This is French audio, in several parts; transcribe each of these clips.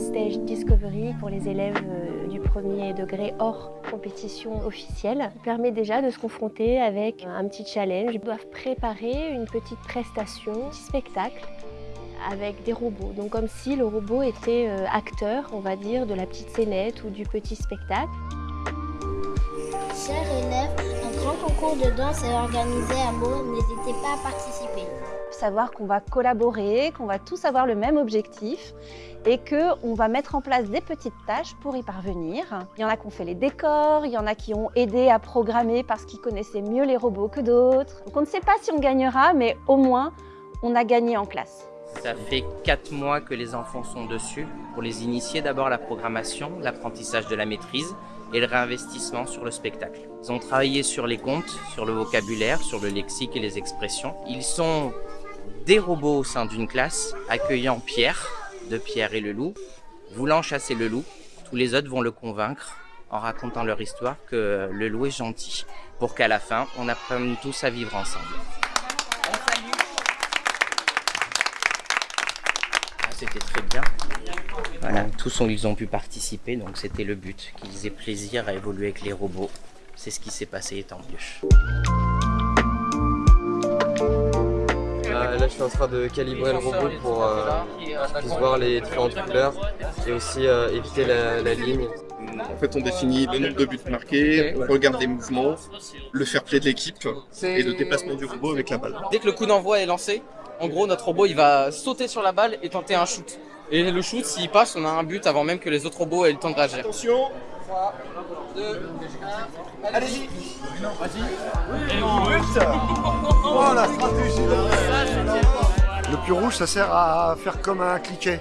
stage Discovery pour les élèves euh, du premier degré hors compétition officielle. Permet déjà de se confronter avec un petit challenge. Ils doivent préparer une petite prestation, un petit spectacle avec des robots. Donc comme si le robot était euh, acteur, on va dire, de la petite scénette ou du petit spectacle. Chers élèves, un grand concours de danse est organisé à Meaux. N'hésitez pas à participer. Savoir qu'on va collaborer, qu'on va tous avoir le même objectif et qu'on va mettre en place des petites tâches pour y parvenir. Il y en a qui ont fait les décors, il y en a qui ont aidé à programmer parce qu'ils connaissaient mieux les robots que d'autres. Donc on ne sait pas si on gagnera, mais au moins on a gagné en classe. Ça fait 4 mois que les enfants sont dessus pour les initier d'abord à la programmation, l'apprentissage de la maîtrise et le réinvestissement sur le spectacle. Ils ont travaillé sur les comptes, sur le vocabulaire, sur le lexique et les expressions. Ils sont des robots au sein d'une classe accueillant Pierre, de Pierre et le loup, voulant chasser le loup. Tous les autres vont le convaincre en racontant leur histoire que le loup est gentil, pour qu'à la fin, on apprenne tous à vivre ensemble. c'était très bien. Voilà, tous ont, ils ont pu participer, donc c'était le but, qu'ils aient plaisir à évoluer avec les robots. C'est ce qui s'est passé et tant mieux. Là, je suis en train de calibrer le robot pour euh, voir les différentes couleurs et aussi euh, éviter la, la ligne. En fait, on définit le nombre de buts marqués, on regarde les mouvements, le fair play de l'équipe et le déplacement du robot avec la balle. Dès que le coup d'envoi est lancé, en gros, notre robot, il va sauter sur la balle et tenter un shoot. Et le shoot, s'il passe, on a un but avant même que les autres robots aient le temps de réagir. Attention 3, 2, 1, allez-y Vas-y Oh la stratégie Le pion rouge, ça sert à faire comme un cliquet.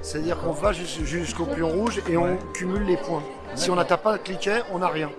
C'est-à-dire qu'on va jusqu'au pion rouge et on cumule les points. Si on n'atteint pas le cliquet, on n'a rien.